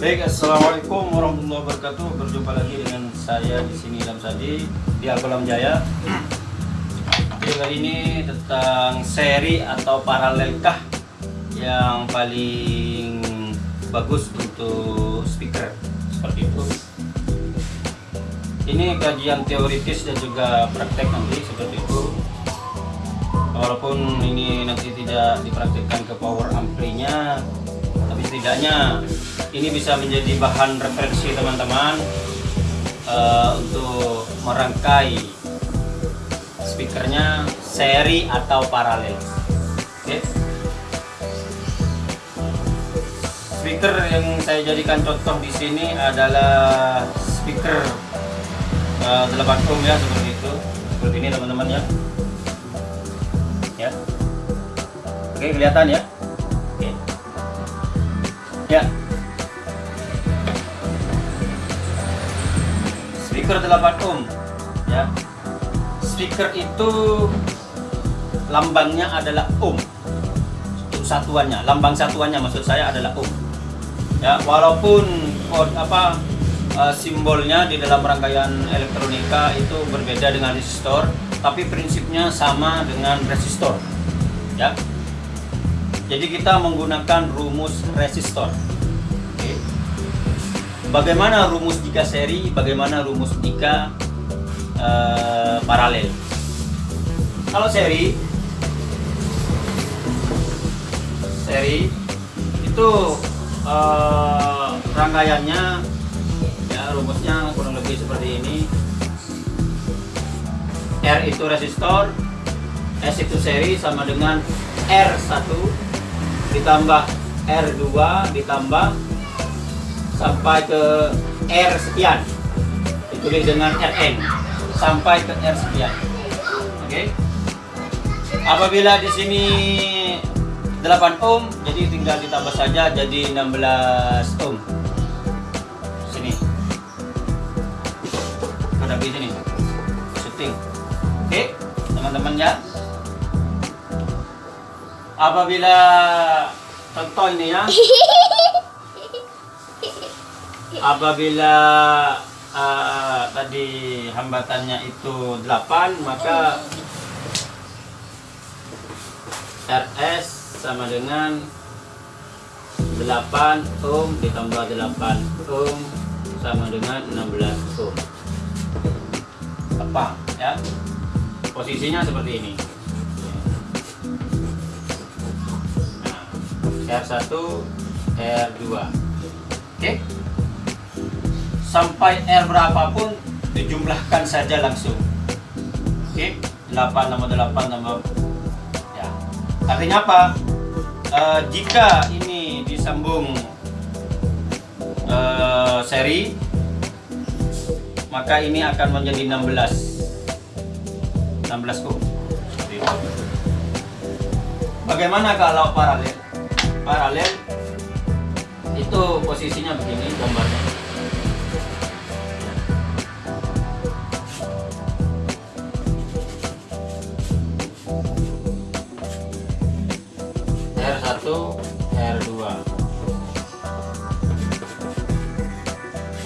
Baik, assalamualaikum warahmatullahi wabarakatuh. Berjumpa lagi dengan saya di sini Ilham Sadi di Alkolam Jaya. Video kali ini tentang seri atau paralelkah yang paling bagus untuk speaker seperti itu. Ini kajian teoritis dan juga praktek nanti seperti itu. Walaupun ini nanti tidak dipraktikkan ke power amplinya, setidaknya ini bisa menjadi bahan referensi teman-teman uh, untuk merangkai speakernya seri atau paralel. Okay. Speaker yang saya jadikan contoh di sini adalah speaker uh, 8 ohm ya seperti itu. Seperti ini teman-teman ya. Ya. Oke, kelihatan ya? Ya. speaker 8 ohm ya. Speaker itu lambangnya adalah ohm untuk satuannya. Lambang satuannya maksud saya adalah ohm ya walaupun kod apa uh, simbolnya di dalam rangkaian elektronika itu berbeda dengan resistor tapi prinsipnya sama dengan resistor. Ya jadi kita menggunakan rumus resistor Bagaimana rumus jika seri, bagaimana rumus jika uh, paralel. Kalau seri, seri itu uh, rangkaiannya ya rumusnya kurang lebih seperti ini. R itu resistor, S itu seri sama dengan R1 ditambah R2 ditambah sampai ke R sekian. Ditulis dengan Rn. Sampai ke R sekian. Oke? Okay? apabila di sini 8 ohm jadi tinggal ditambah saja jadi 16 ohm. Sini. Ada di sini. Setting oke okay? teman-teman ya apabila contoh ini ya apabila uh, tadi hambatannya itu 8 maka RS sama dengan 8 ohm ditambah 8 ohm sama dengan 16 ohm. Apa ya? Posisinya seperti ini R1 R2 oke? Sampai R berapapun dijumlahkan saja langsung. Oke? Okay? 8 tambah 8 tambah ya. Artinya apa? E, jika ini disambung e, seri maka ini akan menjadi 16 16 ohm bagaimana kalau paralel paralel itu posisinya begini gambarnya. R2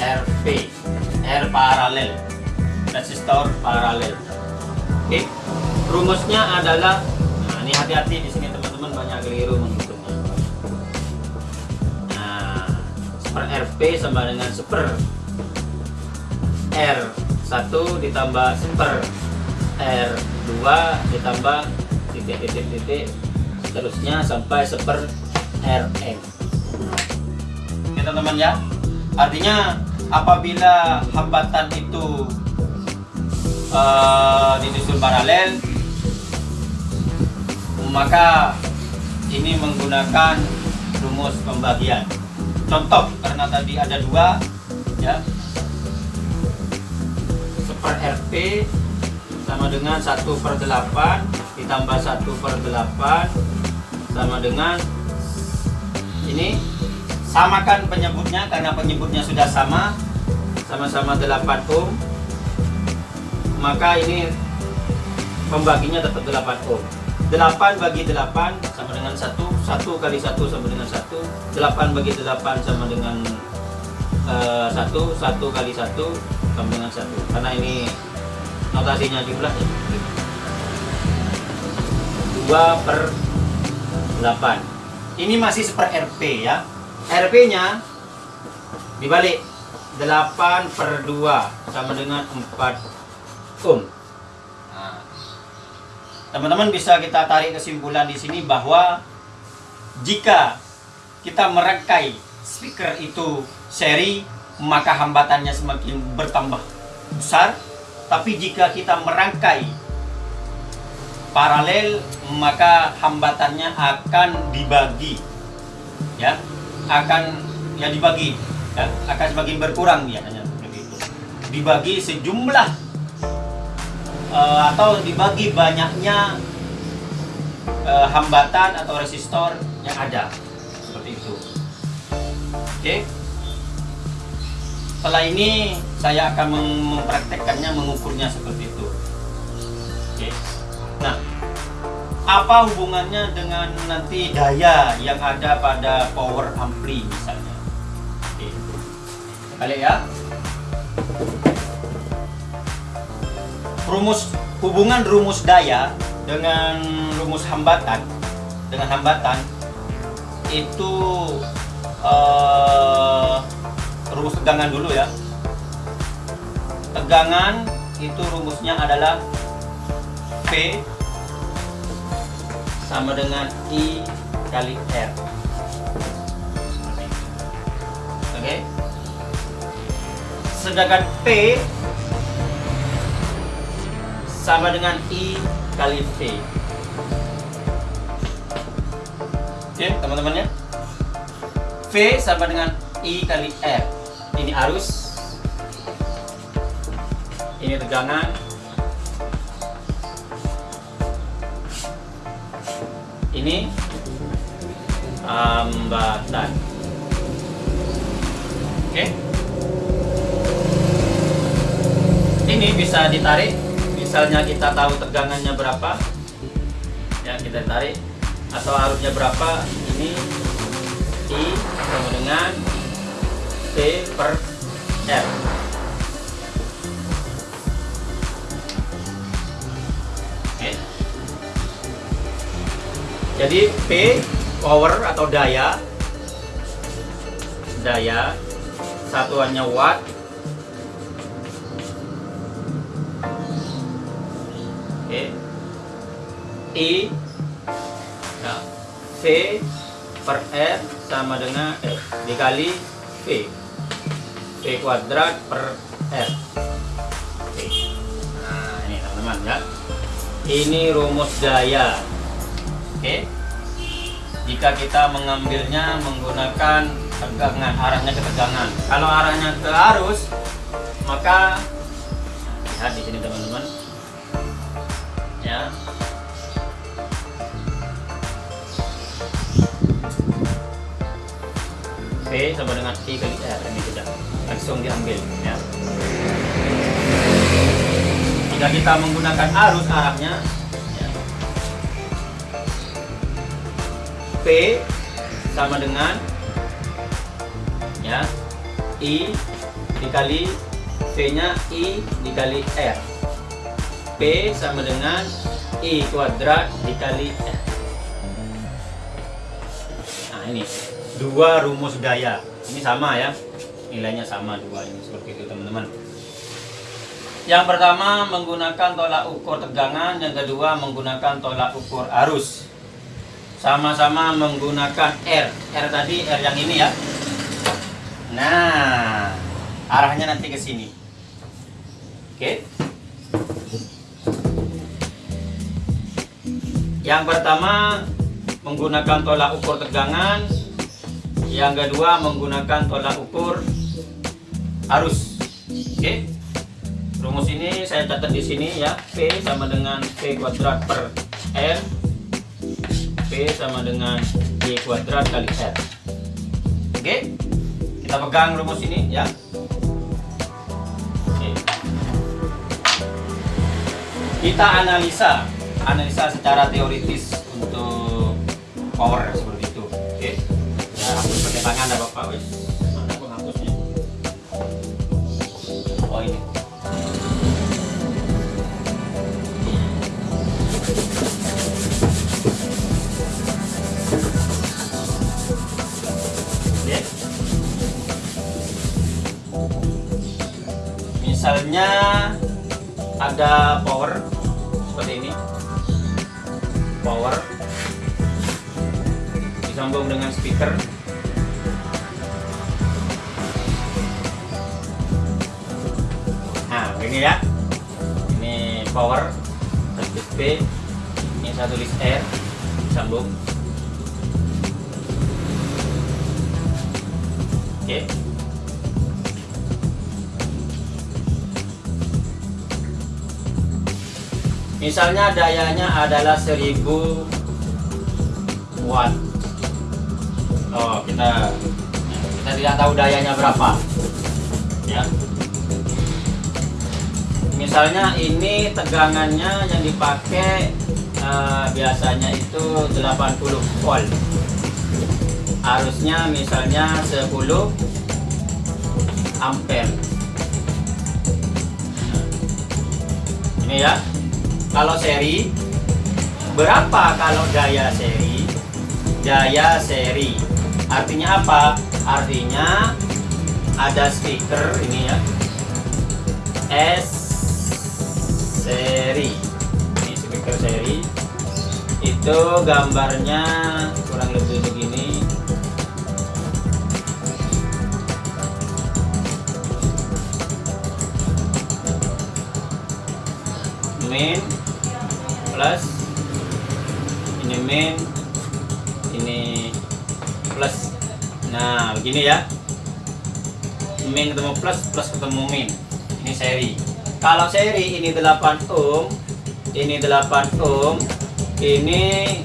RP R paralel resistor paralel. Oke rumusnya adalah nah ini hati-hati di sini teman-teman banyak keliru seper RP sama dengan seper R1 ditambah seper R2 ditambah titik-titik-titik seterusnya sampai seper RM oke teman-teman ya. Artinya apabila hambatan itu uh, disusun paralel maka ini menggunakan rumus pembagian contoh karena tadi ada dua ya. Seper RP sama dengan 1 per 8 ditambah 1 per 8 sama dengan ini. Samakan penyebutnya karena penyebutnya sudah sama sama-sama 8 ohm maka ini pembaginya tetap 8 ohm 8 bagi 8 sama dengan 1 1 kali 1 sama dengan 1 8 bagi 8 sama dengan 1 eh, satu. Satu kali satu sama dengan satu. Karena ini notasinya jumlah ya. dua per 8 ini masih seper RP ya. RP nya dibalik. 8 per 2 sama dengan 4 ohm teman-teman bisa kita tarik kesimpulan di sini bahwa jika kita merangkai speaker itu seri maka hambatannya semakin bertambah besar. Tapi jika kita merangkai paralel maka hambatannya akan dibagi ya. Akan ya dibagi ya, akan semakin berkurang biasanya begitu. Dibagi sejumlah eh, atau dibagi banyaknya eh, hambatan atau resistor yang ada. Seperti itu. Oke. Setelah ini saya akan mem- mempraktekkannya mengukurnya seperti itu. Oke. Nah apa hubungannya dengan nanti daya yang ada pada power ampli misalnya? Oke. Kali ya rumus hubungan rumus daya dengan rumus hambatan dengan hambatan itu eh, rumus tegangan dulu ya. Tegangan itu rumusnya adalah P sama dengan I kali R. Oke? Sedangkan P sama dengan I kali V. Oke teman-teman ya V sama dengan I kali R. Ini arus. Ini tegangan. Ini hambatan. Oke. Ini bisa ditarik misalnya kita tahu tegangannya berapa ya kita tarik atau arusnya berapa ini I sama dengan P per R Oke. Jadi P power atau daya daya satuannya watt I ya, V per R sama dengan eh, dikali V. V kuadrat per R. Oke. Nah ini teman-teman ya. Ini rumus daya oke. Jika kita mengambilnya menggunakan tegangan arahnya ke tegangan. Kalau arahnya ke arus maka lihat di sini teman-teman. Ya Sama dengan I kali R ini sudah langsung diambil ya. Jika kita menggunakan arus arahnya ya, P sama dengan ya I dikali V nya I dikali R. P sama dengan I kuadrat dikali R. Nah ini dua rumus daya ini sama ya nilainya sama dua ini seperti itu teman-teman yang pertama menggunakan tolak ukur tegangan, yang kedua menggunakan tolak ukur arus. Sama-sama menggunakan R. R tadi R yang ini ya. Nah, arahnya nanti ke sini. Oke. Yang pertama menggunakan tolak ukur tegangan, yang kedua menggunakan tolak ukur arus. Oke. Rumus ini saya catat di sini ya. P sama dengan P kuadrat per R P sama dengan Y kuadrat kali R oke. Kita pegang rumus ini ya. Oke. kita analisa analisa secara teoritis untuk power seperti tangan ada bapak wes oh misalnya ada power seperti ini. Power. Disambung dengan speaker ini ya. Ini power USB ini satu list R disambung oke. Misalnya dayanya adalah 1000 watt. Oh kita kita tidak tahu dayanya berapa. Ya misalnya ini tegangannya yang dipakai eh, biasanya itu 80 volt. Arusnya misalnya 10 ampere. Ini ya kalau seri berapa kalau daya seri? Daya seri artinya apa? Artinya ada speaker ini ya S seri. Ini speaker seri. Itu gambarnya kurang lebih begini. Main plus ini main ini plus. Nah begini ya. Main ketemu plus plus ketemu main ini seri kalau seri ini 8 ohm ini 8 ohm ini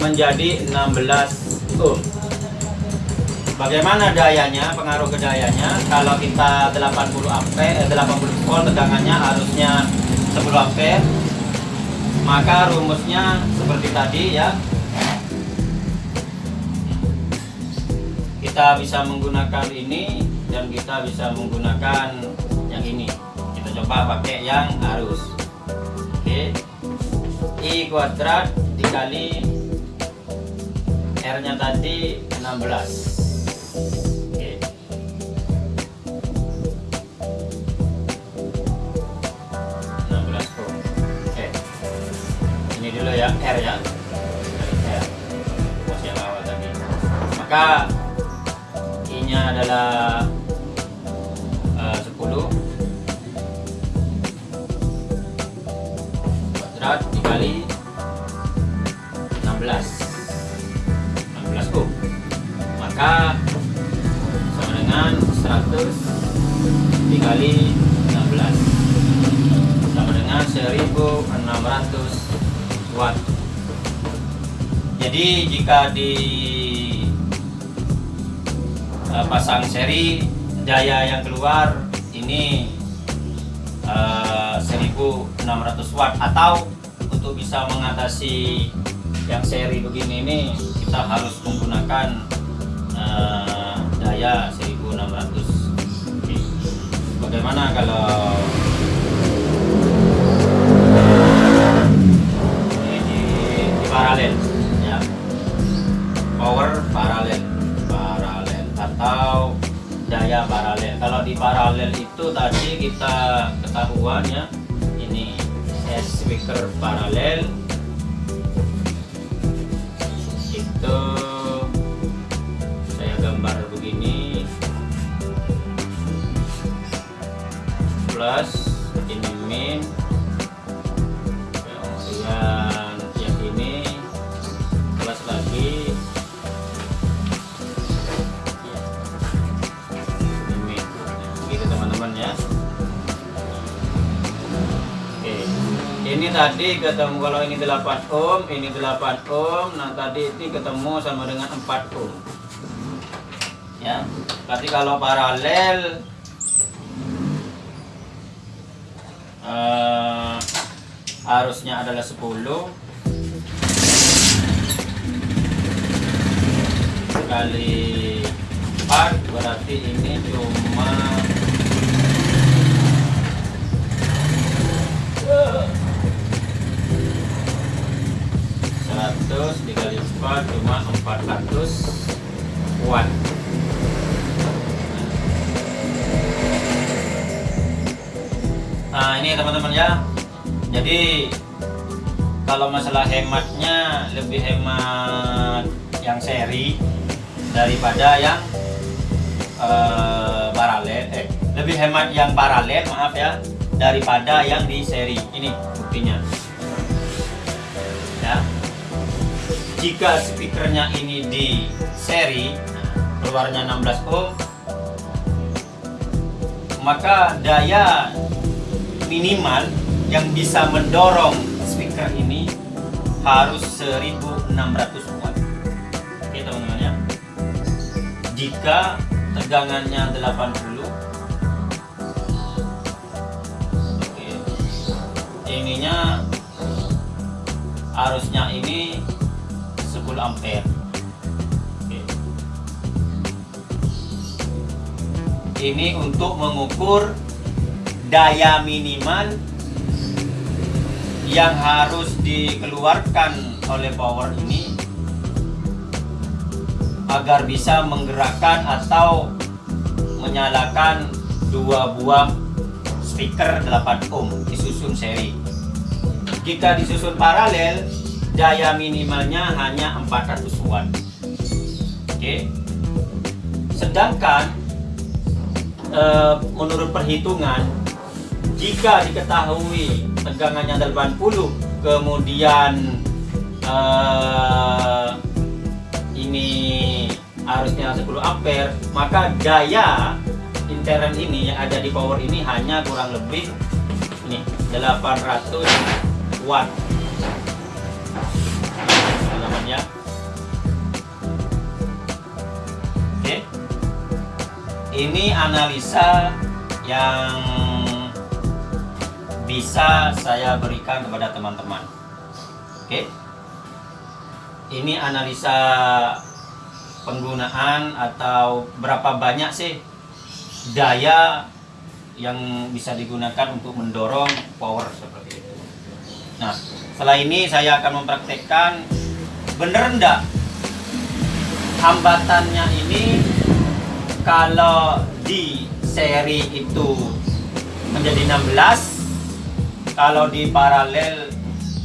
menjadi 16 ohm. Bagaimana dayanya pengaruh ke dayanya? Kalau kita 80 ampere eh, 80 volt tegangannya harusnya 10 ampere maka rumusnya seperti tadi ya. Kita bisa menggunakan ini dan kita bisa menggunakan yang ini coba pakai yang arus oke. I kuadrat dikali r nya tadi 16 oke. 16 ohm oke. Ini dulu ya R ya. R. Awal tadi. Maka I nya adalah maka sama dengan 100 dikali 16 sama dengan 1600 watt. Jadi jika di eh, pasang seri daya yang keluar ini eh, 1600 watt. Atau untuk bisa mengatasi yang seri begini ini kita harus menggunakan eh, daya 1600 Oke. bagaimana kalau ini di, di paralel ya? Power paralel paralel atau daya paralel. Kalau di paralel itu tadi kita ketahuan ya ini S speaker paralel plus ini min kemudian yang ini plus lagi. Ini begitu teman-teman ya. Oke ini tadi ketemu kalau ini 8 ohm ini 8 ohm nah tadi ini ketemu sama dengan 4 ohm. Ya berarti kalau paralel eh, arusnya adalah 10 kali 4 berarti ini cuma kalau masalah hematnya lebih hemat yang seri daripada yang uh, paralel. Eh lebih hemat yang paralel maaf ya daripada yang di seri. Ini buktinya. Ya. Jika speakernya ini di seri keluarnya 16 ohm maka daya minimal yang bisa mendorong harus 1600 watt oke teman-teman ya. Jika tegangannya 80 oke ininya arusnya ini 10 ampere. Ini untuk mengukur daya minimal yang harus dikeluarkan oleh power ini agar bisa menggerakkan atau menyalakan dua buah speaker 8 ohm disusun seri. Jika disusun paralel daya minimalnya hanya 400 watt. Oke. Sedangkan Eh, menurut perhitungan jika diketahui tegangannya 80 kemudian uh, ini arusnya 10 ampere. Maka daya intern ini yang ada di power ini hanya kurang lebih ini 800 watt. Ini analisa yang bisa saya berikan kepada teman-teman. Oke? Ini analisa penggunaan atau berapa banyak sih daya yang bisa digunakan untuk mendorong power seperti itu? Nah setelah ini saya akan mempraktekkan bener enggak hambatannya ini kalau di seri itu menjadi 16 kalau di paralel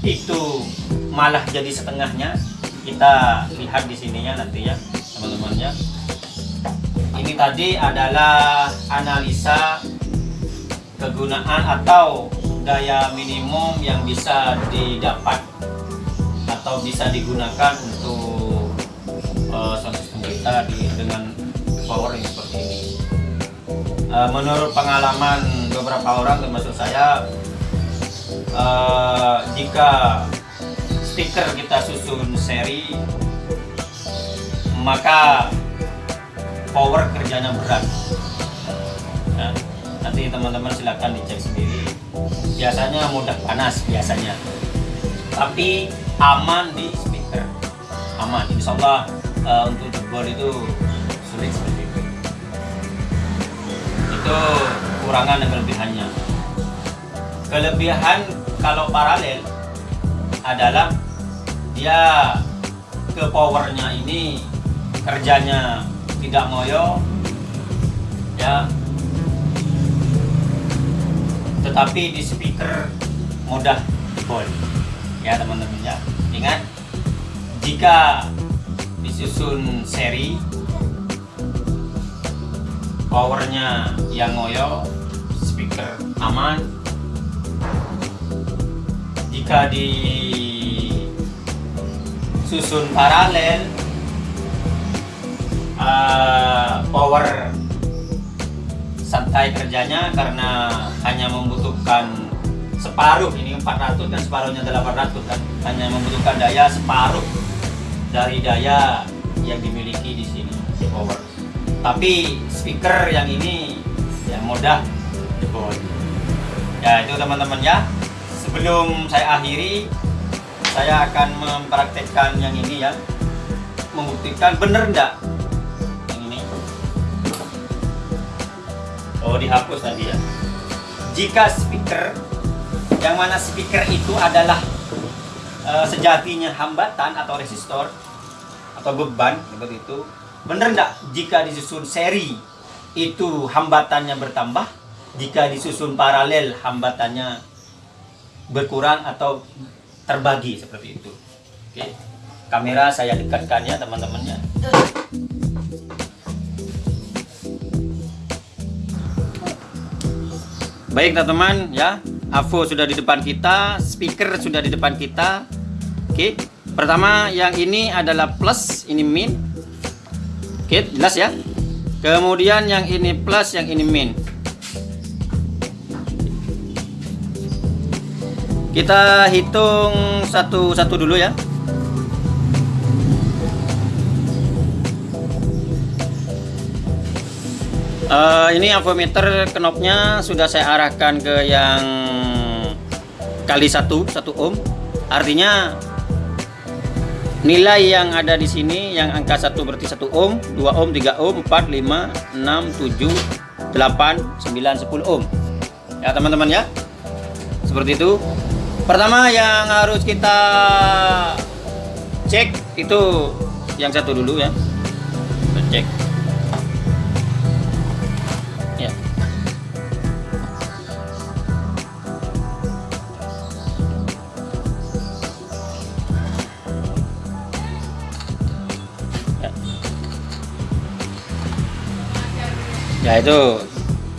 itu malah jadi setengahnya kita lihat di sininya nanti ya teman-teman ya. Ini tadi adalah analisa kegunaan atau daya minimum yang bisa didapat atau bisa digunakan untuk uh, sistem kita di, dengan power yang seperti ini. Uh, menurut pengalaman beberapa orang termasuk saya uh, jika stiker kita susun seri maka power kerjanya berat. Ya, nanti teman-teman silahkan dicek sendiri. Biasanya mudah panas biasanya. Tapi aman di speaker aman. Insya Allah uh, untuk jebol itu sulit seperti itu kurangan dan kelebihannya kelebihan kalau paralel adalah dia ke powernya ini kerjanya tidak ngoyo ya. Tetapi di speaker mudah jebol ya teman-teman ya. Ingat jika disusun seri powernya yang ngoyo speaker aman jika di susun paralel uh, power santai kerjanya karena hanya membutuhkan separuh ini 400 kan separuhnya 800 kan. Hanya membutuhkan daya separuh dari daya yang dimiliki di sini di power. Tapi speaker yang ini yang mudah jebol ya itu teman-teman ya sebelum saya akhiri saya akan mempraktekkan yang ini ya. Membuktikan bener enggak yang ini? Oh dihapus tadi ya. Jika speaker yang mana speaker itu adalah eh, sejatinya hambatan atau resistor atau beban seperti itu benar nggak jika disusun seri itu hambatannya bertambah jika disusun paralel hambatannya berkurang atau terbagi seperti itu. Oke. Kamera saya dekatkan ya teman-temannya. Baik teman-teman ya. AVO sudah di depan kita speaker sudah di depan kita. Oke. Pertama yang ini adalah plus ini min. Oke jelas ya. Kemudian yang ini plus yang ini min kita hitung satu-satu dulu ya Uh, ini avometer knopnya sudah saya arahkan ke yang kali satu satu ohm. Artinya nilai yang ada di sini yang angka satu berarti satu ohm, 2 ohm, 3 ohm, 4, 5, 6, 7, 8, 9, 10 ohm. Ya teman-teman ya. Seperti itu. Pertama yang harus kita cek itu yang satu dulu ya. Kita cek. ya itu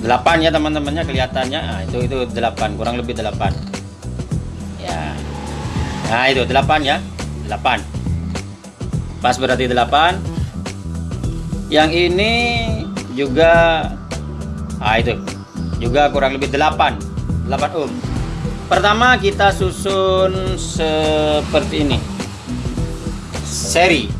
8 ya teman-temannya kelihatannya nah, itu itu 8 kurang lebih 8 ya nah itu 8 ya? 8 pas berarti 8 yang ini juga ah itu. Juga kurang lebih 8 8 ohm. Pertama kita susun seperti ini. Seri.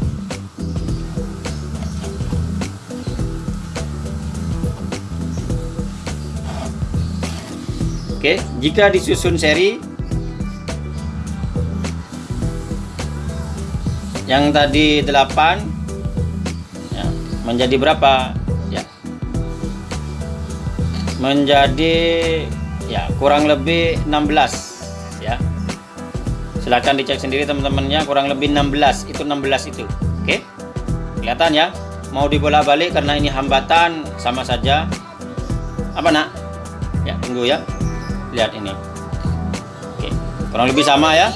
Oke, jika disusun seri yang tadi 8 ya, menjadi berapa? Ya. Menjadi ya kurang lebih 16 ya. Silahkan dicek sendiri teman-temannya kurang lebih 16 itu 16 itu. Oke. Kelihatan ya? Mau dibola balik karena ini hambatan sama saja. Apa nak? Ya, tunggu ya lihat ini oke kurang lebih sama ya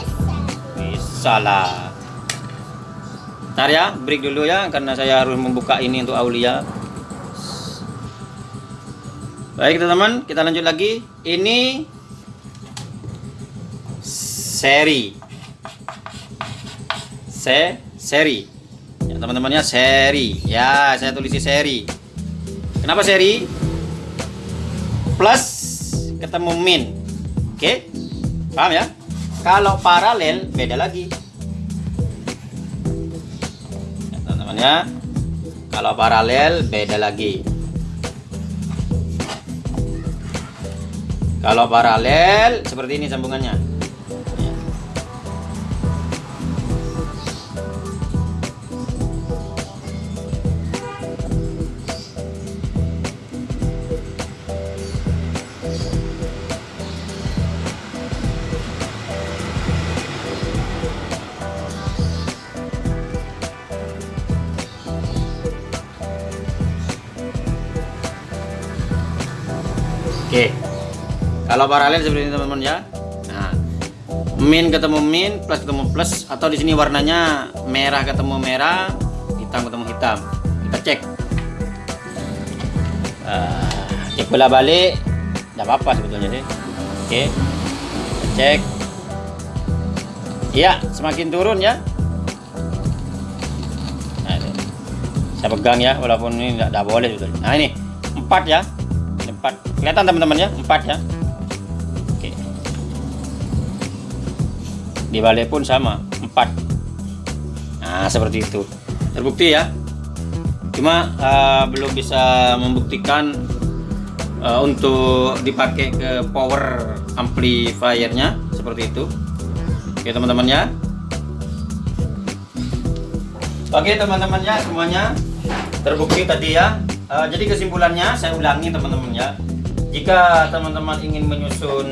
bisa lah ntar ya break dulu ya karena saya harus membuka ini untuk Aulia. Baik teman-teman kita lanjut lagi. Ini seri. Se seri. Ya teman-temannya seri. Ya saya tulis seri. Kenapa seri? Plus ketemu min. Oke paham ya? Kalau paralel beda lagi ya, kalau paralel beda lagi. Kalau paralel seperti ini sambungannya Kalau paralel seperti ini teman-teman ya. Nah, min ketemu min, plus ketemu plus atau di sini warnanya merah ketemu merah, hitam ketemu hitam. Kita cek. Uh, cek bola balik, tidak apa-apa sebetulnya sih. Oke. Kita cek. Iya, semakin turun ya. Nah, saya pegang ya, walaupun ini tidak boleh sebetulnya. Nah ini empat ya empat kelihatan teman-teman ya empat ya di balik pun sama empat. Nah seperti itu. Terbukti ya. Cuma uh, belum bisa membuktikan uh, untuk dipakai ke power amplifiernya seperti itu. Oke teman-teman ya. Oke teman-teman ya semuanya. Terbukti tadi ya. Uh, jadi kesimpulannya saya ulangi teman-teman ya. Jika teman-teman ingin menyusun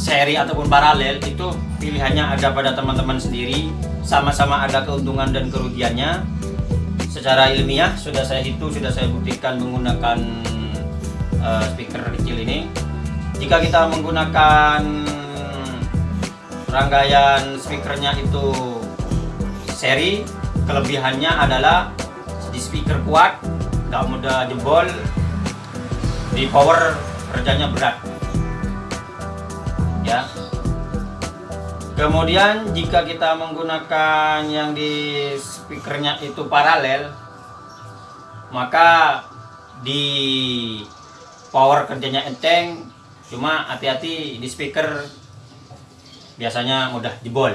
seri ataupun paralel itu pilihannya ada pada teman-teman sendiri sama-sama ada keuntungan dan kerugiannya. Secara ilmiah sudah saya hitung sudah saya buktikan menggunakan uh, speaker kecil ini. Jika kita menggunakan rangkaian speakernya itu seri kelebihannya adalah di speaker kuat nggak mudah jebol di power kerjanya berat ya kemudian jika kita menggunakan yang di speakernya itu paralel maka di power kerjanya enteng cuma hati-hati di speaker biasanya mudah jebol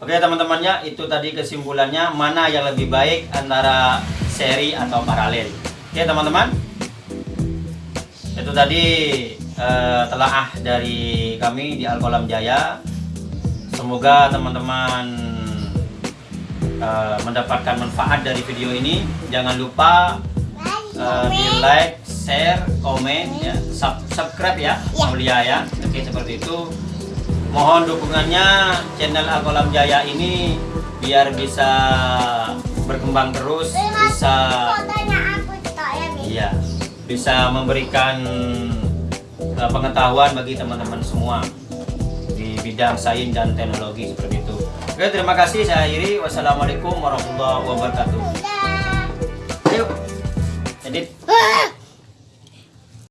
Oke teman-temannya itu tadi kesimpulannya mana yang lebih baik antara seri atau paralel. Oke teman-teman. Itu tadi uh, telaah dari kami di Alkolam Jaya. Semoga teman-teman uh, mendapatkan manfaat dari video ini. Jangan lupa uh, di like, share, komen, ya, sub subscribe ya, Aulia ya. Oke seperti itu mohon dukungannya channel Alkolam Jaya ini biar bisa berkembang terus bisa iya bisa memberikan uh, pengetahuan bagi teman-teman semua di bidang sains dan teknologi seperti itu. Oke, terima kasih saya akhiri. Wassalamualaikum warahmatullahi wabarakatuh. Ayo, edit. Ah!